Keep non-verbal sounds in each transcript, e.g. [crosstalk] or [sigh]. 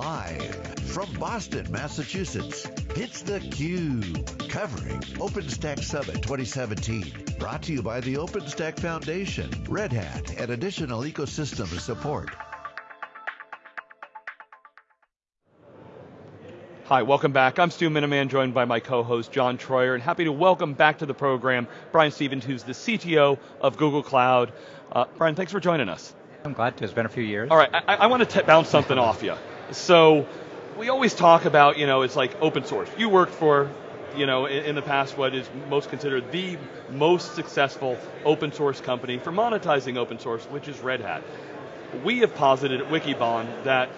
Live from Boston, Massachusetts, it's theCUBE, covering OpenStack Summit 2017. Brought to you by the OpenStack Foundation, Red Hat, and additional ecosystem support. Hi, welcome back. I'm Stu Miniman, joined by my co-host John Troyer, and happy to welcome back to the program Brian Stevens, who's the CTO of Google Cloud. Uh, Brian, thanks for joining us. I'm glad to. It's been a few years. All right, I, I want to bounce something off you. So, we always talk about, you know, it's like open source. You worked for, you know, in, in, the past what is most considered the most successful open source company for monetizing open source, which is Red Hat. We have posited at Wikibon that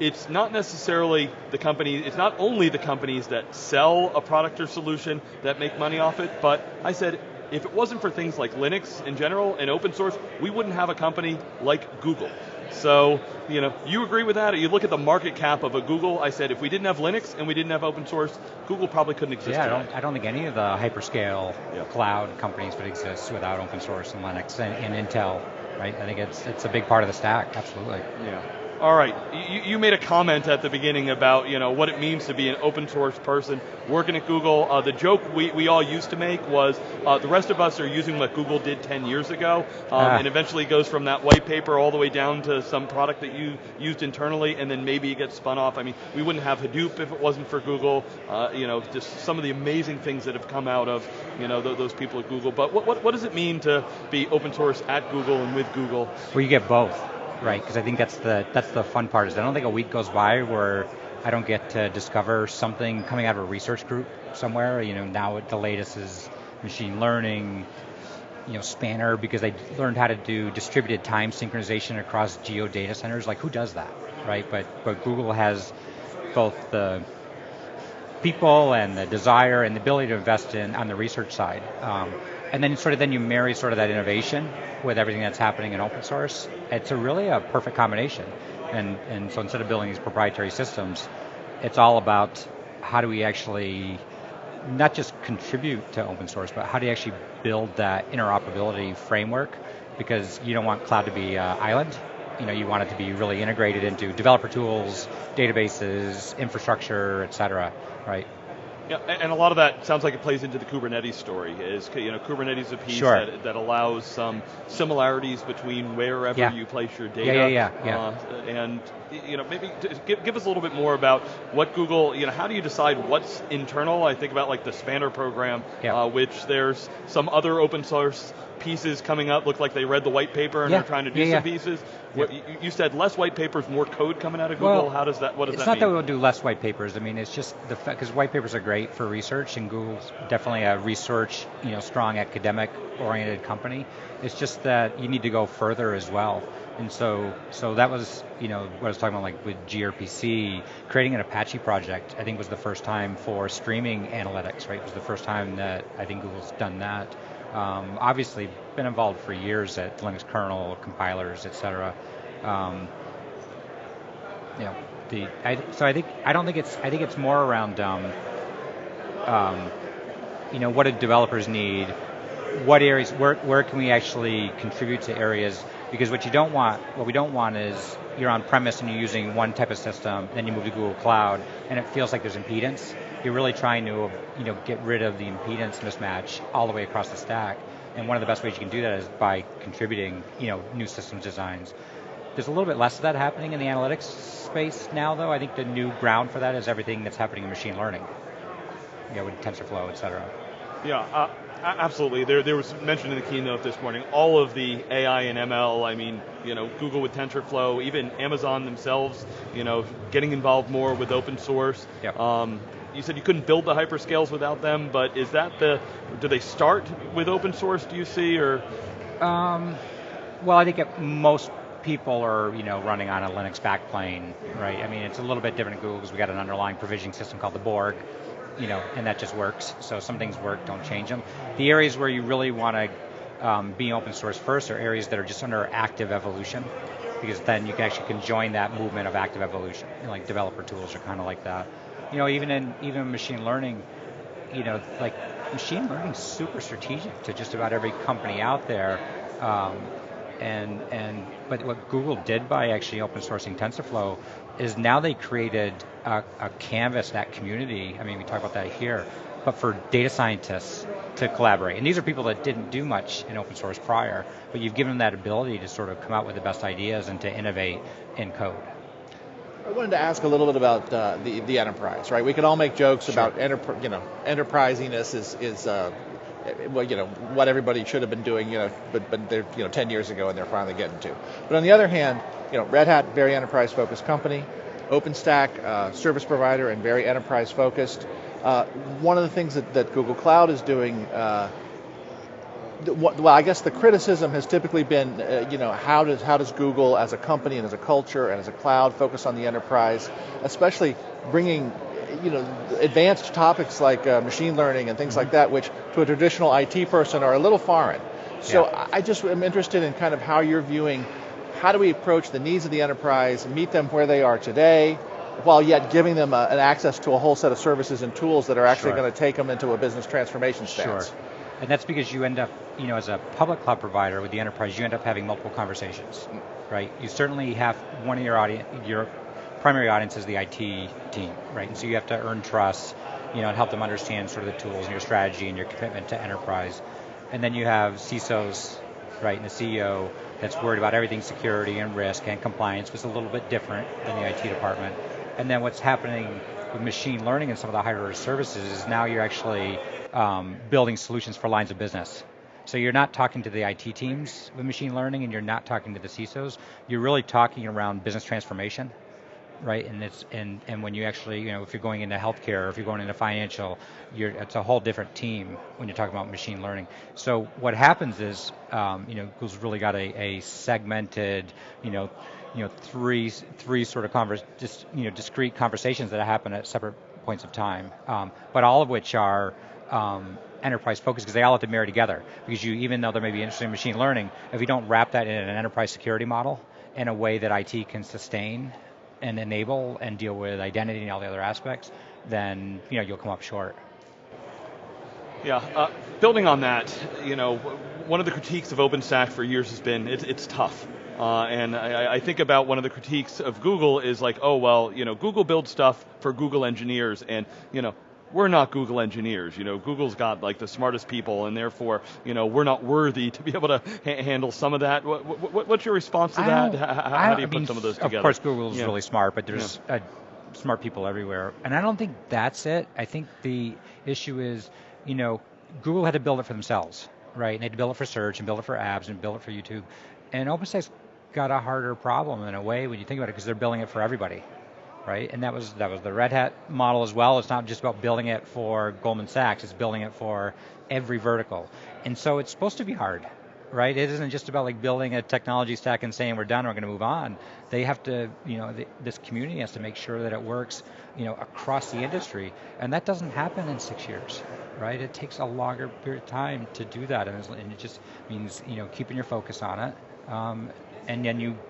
it's not necessarily the company, it's not only the companies that sell a product or solution that make money off it, but I said if it wasn't for things like Linux in general and open source, we wouldn't have a company like Google. So, you know, you agree with that? You look at the market cap of a Google, I said if we didn't have Linux and we didn't have open source, Google probably couldn't exist Yeah, I don't, I don't, think any of the hyperscale yeah. cloud companies would exist without open source and Linux and, and Intel, right? I think it's, it's a big part of the stack, absolutely. Yeah. All right, you, you, made a comment at the beginning about you know what it means to be an open source person working at Google. Uh, the joke we, we all used to make was uh, the rest of us are using what Google did 10 years ago, um, ah. and eventually goes from that white paper all the way down to some product that you used internally, and then maybe it gets spun off. I mean, we wouldn't have Hadoop if it wasn't for Google. Uh, you know, just some of the amazing things that have come out of you know th those people at Google. But what, what, what does it mean to be open source at Google and with Google? Well, you get both right? Because I think that's the that's the fun part. Is I don't think a week goes by where I don't get to discover something coming out of a research group somewhere. You know, now the latest is machine learning, you know, Spanner because they learned how to do distributed time synchronization across geo data centers. Like who does that, right? But but Google has both the people and the desire and the ability to invest in on the research side. Um, and then sort of then you marry sort of that innovation with everything that's happening in open source. It's a really a perfect combination. And, and so instead of building these proprietary systems, it's all about how do we actually not just contribute to open source, but how do you actually build that interoperability framework? Because you don't want cloud to be an island. You know, you want it to be really integrated into developer tools, databases, infrastructure, et cetera, right? Yeah, and a lot of that sounds like it plays into the Kubernetes story. Is you know Kubernetes a piece sure. that, that allows some similarities between wherever yeah. you place your data. Yeah, yeah, yeah. yeah. Uh, and you know maybe give, give us a little bit more about what Google. You know how do you decide what's internal? I think about like the Spanner program, yeah. uh, which there's some other open source pieces coming up. Look like they read the white paper and yeah. are trying to do yeah, some pieces. What, you said less white papers, more code coming out of Google. Well, How does that? What does that mean? It's not that we'll do less white papers. I mean, it's just the fact because white papers are great for research, and Google's definitely a research, you know, strong academic-oriented company. It's just that you need to go further as well. And so, so that was, you know, what I was talking about, like with gRPC, creating an Apache project. I think was the first time for streaming analytics. Right, it was the first time that I think Google's done that. Um, obviously, been involved for years at Linux kernel, compilers, et cetera. Um, you know, the, I, so I think, I don't think it's, I think it's more around, um, um, you know, what do developers need? What areas, where, where can we actually contribute to areas? Because what you don't want, what we don't want is you're on premise and you're using one type of system, then you move to Google Cloud, and it feels like there's impedance you're really trying to you know, get rid of the impedance mismatch all the way across the stack. And one of the best ways you can do that is by contributing you know, new systems designs. There's a little bit less of that happening in the analytics space now though. I think the new ground for that is everything that's happening in machine learning. You know, with TensorFlow, et cetera. Yeah, uh, absolutely. There, there was mentioned in the keynote this morning, all of the AI and ML, I mean, you know, Google with TensorFlow, even Amazon themselves, you know, getting involved more with open source. Yep. Um, you said you couldn't build the hyperscales without them, but is that the, do they start with open source, do you see, or? Um, well, I think most people are, you know, running on a Linux backplane, right? I mean, it's a little bit different at Google because we got an underlying provisioning system called the Borg, you know, and that just works. So some things work, don't change them. The areas where you really want to um, be open source first are areas that are just under active evolution because then you can actually can join that movement of active evolution. Like developer tools are kind of like that you know, even in even machine learning, you know, like machine learning is super strategic to just about every company out there. Um, and and but what Google did by actually open sourcing TensorFlow is now they created a, a canvas, that community, I mean we talk about that here, but for data scientists to collaborate. And these are people that didn't do much in open source prior, but you've given them that ability to sort of come out with the best ideas and to innovate in code. I wanted to ask a little bit about uh, the the enterprise, right? We can all make jokes sure. about enterprise, you know, enterprisiness is is uh, well, you know, what everybody should have been doing, you know, but but they're you know 10 years ago and they're finally getting to. But on the other hand, you know, Red Hat, very enterprise focused company, OpenStack, uh, service provider and very enterprise focused. Uh, one of the things that, that Google Cloud is doing uh, well, I guess the criticism has typically been, uh, you know, how does how does Google as a company and as a culture and as a cloud focus on the enterprise, especially bringing, you know, advanced topics like uh, machine learning and things mm-hmm. like that, which to a traditional IT person are a little foreign. So yeah. I just am interested in kind of how you're viewing, how do we approach the needs of the enterprise, meet them where they are today, while yet giving them a, an access to a whole set of services and tools that are actually sure. going to take them into a business transformation stance. Sure. And that's because you end up, you know, as a public cloud provider with the enterprise, you end up having multiple conversations, right? You certainly have one of your audience, your primary audience is the IT team, right? And so you have to earn trust, you know, and help them understand sort of the tools and your strategy and your commitment to enterprise. And then you have CISOs, right, and the CEO that's worried about everything security and risk and compliance, which is a little bit different than the IT department. And then what's happening with machine learning and some of the higher services is now you're actually um, building solutions for lines of business. So you're not talking to the IT teams with machine learning and you're not talking to the CISOs. You're really talking around business transformation, right? And it's and, and when you actually, you know, if you're going into healthcare or if you're going into financial, you're, it's a whole different team when you're talking about machine learning. So what happens is, um, you know, Google's really got a, a segmented, you know, you know, three three sort of converse, just you know, discrete conversations that happen at separate points of time, um, but all of which are um, enterprise focused because they all have to marry together. Because you, even though there may be interested in machine learning, if you don't wrap that in an enterprise security model in a way that IT can sustain and enable and deal with identity and all the other aspects, then you know you'll come up short. Yeah, uh, building on that, you know, one of the critiques of OpenStack for years has been it's, it's tough. Uh, and I, I, think about one of the critiques of Google is like, oh well, you know, Google builds stuff for Google engineers, and you know, we're not Google engineers. You know, Google's got like the smartest people, and therefore, you know, we're not worthy to be able to ha- handle some of that. What, what, what's your response to that? How, how do you put mean, some of those together? Of course, Google's yeah. really smart, but there's yeah. uh, smart people everywhere, and I don't think that's it. I think the issue is, you know, Google had to build it for themselves, right? And they had to build it for search and build it for apps and build it for YouTube. And OpenStack's got a harder problem in a way when you think about it because they're building it for everybody, right? And that was that was the Red Hat model as well. It's not just about building it for Goldman Sachs; it's building it for every vertical. And so it's supposed to be hard, right? It isn't just about like building a technology stack and saying we're done, we're going to move on. They have to, you know, the, this community has to make sure that it works, you know, across the industry, and that doesn't happen in six years, right? It takes a longer period of time to do that, and, and it just means, you know, keeping your focus on it. Um, and then you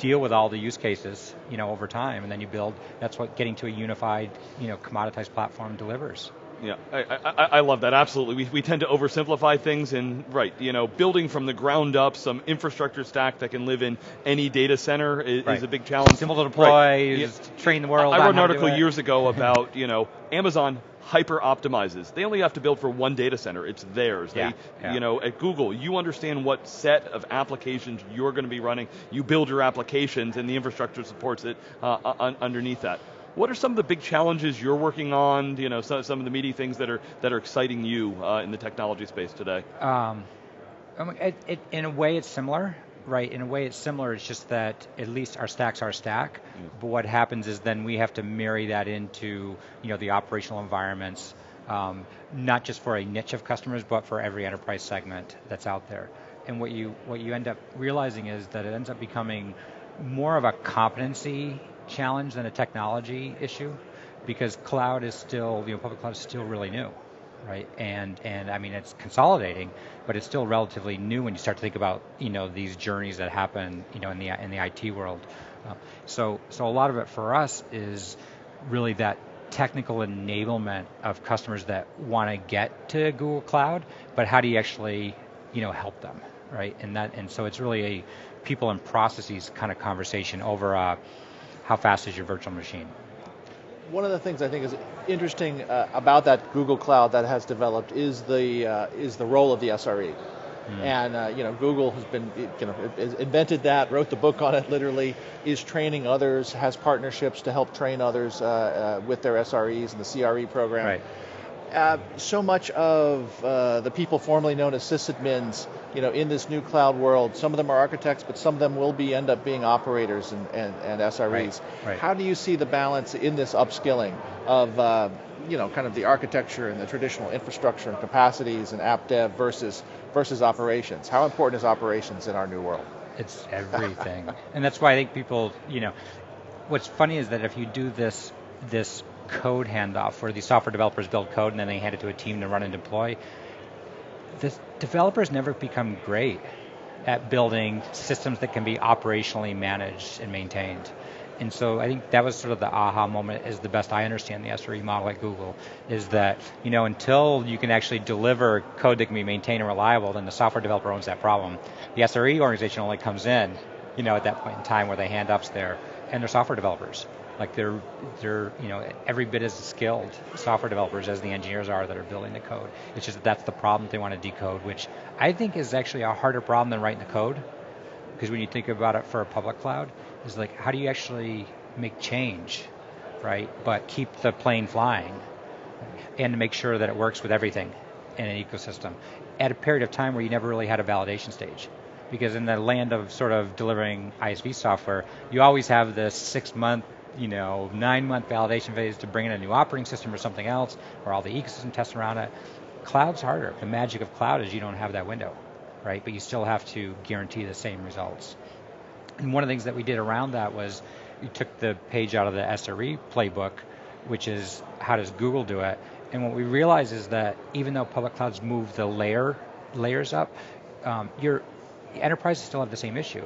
deal with all the use cases, you know, over time, and then you build. That's what getting to a unified, you know, commoditized platform delivers. Yeah, I, I, I, love that, absolutely. We, we tend to oversimplify things and, right, you know, building from the ground up some infrastructure stack that can live in any data center is, right. is a big challenge. Simple to deploy, right. train the world. I, wrote an article years ago about, you know, Amazon hyper optimizes. They only have to build for one data center. It's theirs. Yeah, they, yeah. you know, at Google, you understand what set of applications you're going to be running. You build your applications, and the infrastructure supports it uh, un underneath that. What are some of the big challenges you're working on? You know, some, some of the meaty things that are that are exciting you uh, in the technology space today. Um, it, it, in a way, it's similar right, in a way it's similar, it's just that at least our stack's our stack, but what happens is then we have to marry that into, you know, the operational environments, um, not just for a niche of customers, but for every enterprise segment that's out there. And what you, what you end up realizing is that it ends up becoming more of a competency challenge than a technology issue, because cloud is still, you know, public cloud is still really new right? And and I mean it's consolidating, but it's still relatively new when you start to think about you know these journeys that happen you know in the in the IT world. Uh, so so a lot of it for us is really that technical enablement of customers that want to get to Google Cloud, but how do you actually you know help them, right? And that and so it's really a people and processes kind of conversation over a how fast is your virtual machine? One of the things I think is interesting uh, about that Google Cloud that has developed is the uh, is the role of the SRE. Mm. And uh, you know, Google has been you know invented that, wrote the book on it, literally is training others, has partnerships to help train others uh, uh, with their SREs and the CRE program. Right. Uh, so much of uh, the people formerly known as sysadmins, you know, in this new cloud world, some of them are architects, but some of them will be end up being operators and, and, and SREs. Right, right. How do you see the balance in this upskilling of, uh, you know, kind of the architecture and the traditional infrastructure and capacities and app dev versus versus operations? How important is operations in our new world? It's everything, and that's why I think people, you know, what's funny is that if you do this this code handoff where the software developers build code and then they hand it to a team to run and deploy. The developers never become great at building systems that can be operationally managed and maintained. And so I think that was sort of the aha moment is the best I understand the SRE model at Google is that, you know, until you can actually deliver code that can be maintained and reliable, then the software developer owns that problem. The SRE organization only comes in, you know, at that point in time where they hand ups there, and they're software developers. Like they're they're you know every bit as skilled software developers as the engineers are that are building the code. It's just that that's the problem they want to decode, which I think is actually a harder problem than writing the code. Because when you think about it for a public cloud, is like how do you actually make change, right? But keep the plane flying, and make sure that it works with everything in an ecosystem at a period of time where you never really had a validation stage because in the land of sort of delivering ISV software, you always have this six month you know, nine month validation phase to bring in a new operating system or something else, or all the ecosystem tests around it. Cloud's harder. The magic of cloud is you don't have that window, right? But you still have to guarantee the same results. And one of the things that we did around that was we took the page out of the SRE playbook, which is how does Google do it? And what we realized is that even though public clouds move the layer layers up, um, your enterprises still have the same issue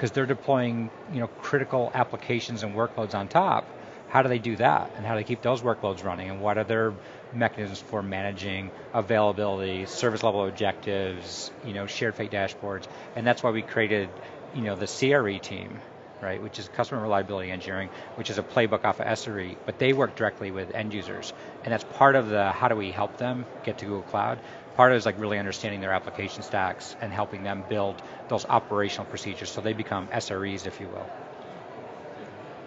because they're deploying you know critical applications and workloads on top. How do they do that, and how do they keep those workloads running, and what are their mechanisms for managing availability, service level objectives, you know, shared fate dashboards, and that's why we created, you know, the CRE team, right, which is customer reliability engineering, which is a playbook off of SRE, but they work directly with end users, and that's part of the how do we help them get to Google Cloud. Part of it is like really understanding their application stacks and helping them build those operational procedures so they become SREs, if you will.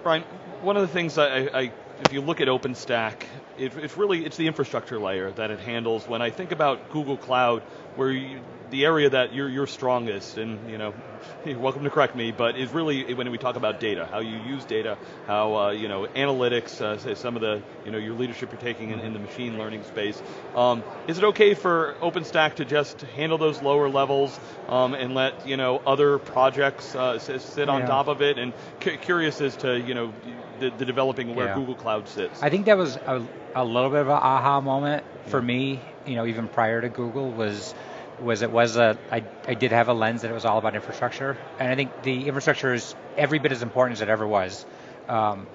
Brian, one of the things I, I if you look at OpenStack, it, it's really it's the infrastructure layer that it handles. When I think about Google Cloud, where you, the area that you're, you're strongest, and you know, [laughs] you're welcome to correct me, but is really when we talk about data, how you use data, how uh, you know analytics, uh, some of the you know your leadership you're taking in, in the machine learning space. Um, is it okay for OpenStack to just handle those lower levels um, and let you know other projects uh, sit on yeah. top of it? And curious as to you know the, the developing where yeah. Google Cloud sits. I think that was a, a little bit of an aha moment for yeah. me. You know, even prior to Google was was it was a I, I did have a lens that it was all about infrastructure, and I think the infrastructure is every bit as important as it ever was. Um,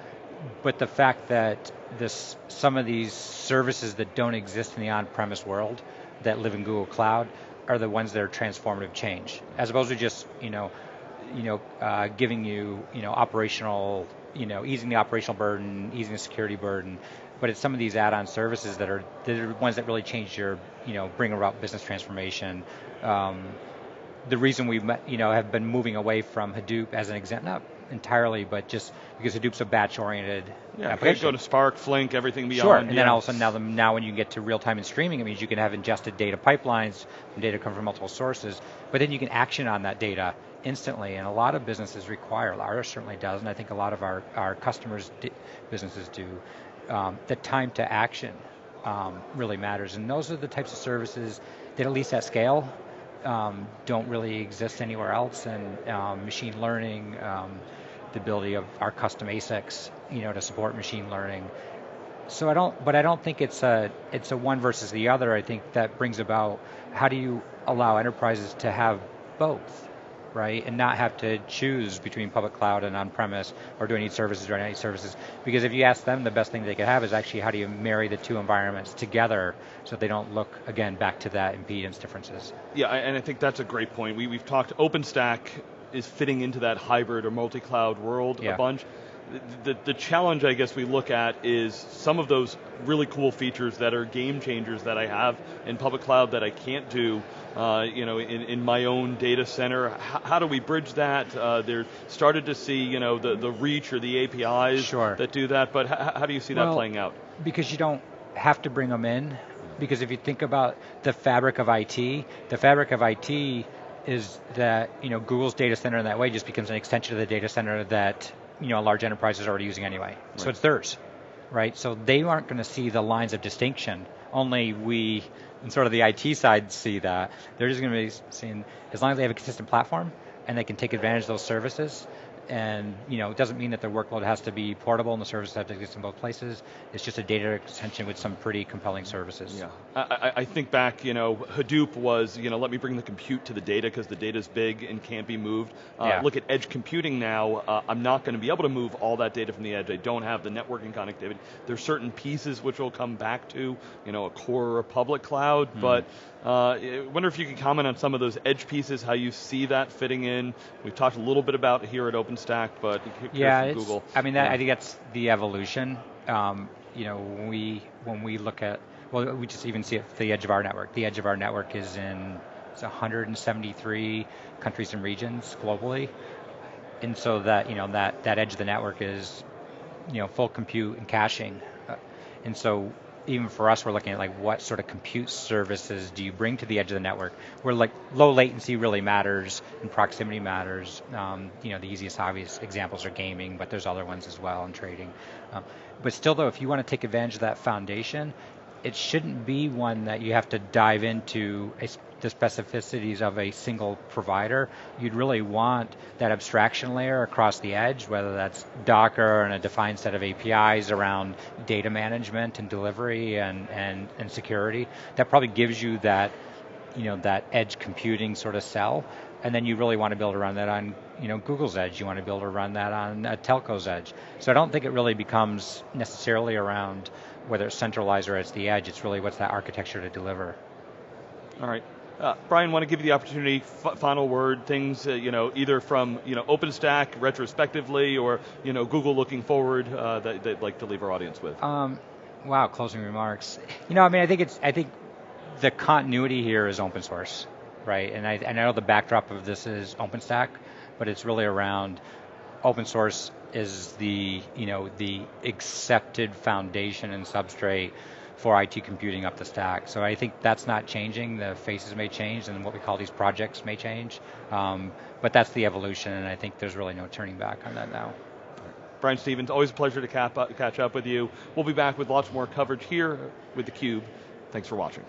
but the fact that this some of these services that don't exist in the on-premise world that live in Google Cloud are the ones that are transformative change, as opposed to just you know, you know, uh, giving you you know operational you know easing the operational burden, easing the security burden, but it's some of these add-on services that are the ones that really change your, you know, bring about business transformation. Um, the reason we, you know, have been moving away from Hadoop as an example, not entirely, but just because Hadoop's a batch-oriented yeah, application. go to Spark, Flink, everything beyond. Sure, and yeah. then all of a sudden now, the, now when you get to real-time and streaming, it means you can have ingested data pipelines, and data come from multiple sources, but then you can action on that data instantly, and a lot of businesses require, ours certainly does, and I think a lot of our, our customers, businesses do, um, the time to action um, really matters. And those are the types of services that, at least at scale, um, don't really exist anywhere else. And um, machine learning, um, the ability of our custom ASICs, you know, to support machine learning. So I don't, but I don't think it's a it's a one versus the other. I think that brings about how do you allow enterprises to have both right? And not have to choose between public cloud and on-premise, or do I need services or do I need services? Because if you ask them, the best thing they could have is actually how do you marry the two environments together so they don't look, again, back to that impedance differences. Yeah, and I think that's a great point. We, we've talked, OpenStack is fitting into that hybrid or multi-cloud world yeah. a bunch the, the challenge I guess we look at is some of those really cool features that are game changers that I have in public cloud that I can't do uh, you know, in, in, my own data center. H how do we bridge that? Uh, they're started to see you know, the, the reach or the APIs sure. that do that, but how do you see well, that playing out? Because you don't have to bring them in, because if you think about the fabric of IT, the fabric of IT is that you know Google's data center in that way just becomes an extension of the data center that you know a large enterprise is already using anyway. Right. So it's theirs, right? So they aren't going to see the lines of distinction. Only we, and sort of the IT side, see that. They're just going to be seeing as long as they have a consistent platform and they can take advantage of those services and you know, it doesn't mean that the workload has to be portable and the services have to exist in both places. It's just a data extension with some pretty compelling services. Yeah, I, I think back, you know, Hadoop was, you know, let me bring the compute to the data because the data is big and can't be moved. Uh, yeah. Look at edge computing now. Uh, I'm not going to be able to move all that data from the edge. I don't have the networking connectivity. There's certain pieces which we'll come back to, you know, a core or a public cloud, mm. but uh, I wonder if you could comment on some of those edge pieces, how you see that fitting in. We've talked a little bit about here at OpenStack, but yeah, Google. I mean, that, yeah. I think that's the evolution. Um, you know, when we when we look at well, we just even see it the edge of our network. The edge of our network is in 173 countries and regions globally, and so that you know that that edge of the network is you know full compute and caching, uh, and so even for us, we're looking at like what sort of compute services do you bring to the edge of the network, where like low latency really matters and proximity matters. Um, you know, the easiest obvious examples are gaming, but there's other ones as well and trading. Um, but still though, if you want to take advantage of that foundation, it shouldn't be one that you have to dive into a, the specificities of a single provider. You'd really want that abstraction layer across the edge, whether that's Docker and a defined set of APIs around data management and delivery and, and, and security. That probably gives you that, you know, that edge computing sort of cell. And then you really want to be able to run that on you know, Google's edge. You want to be able to run that on a telco's edge. So I don't think it really becomes necessarily around whether it's centralized or it's the edge, it's really what's that architecture to deliver. All right. Uh, Brian, want to give you the opportunity, final word, things, uh, you know, either from, you know, OpenStack retrospectively or, you know, Google looking forward uh, that they'd like to leave our audience with. Um, wow, closing remarks. You know, I mean, I think it's, I think the continuity here is open source, right? And I, and I know the backdrop of this is OpenStack, but it's really around open source is the you know the accepted foundation and substrate for IT computing up the stack. So I think that's not changing. The faces may change, and what we call these projects may change. Um, but that's the evolution, and I think there's really no turning back on that now. Brian Stevens, always a pleasure to cap, uh, catch up with you. We'll be back with lots more coverage here with theCUBE. Thanks for watching.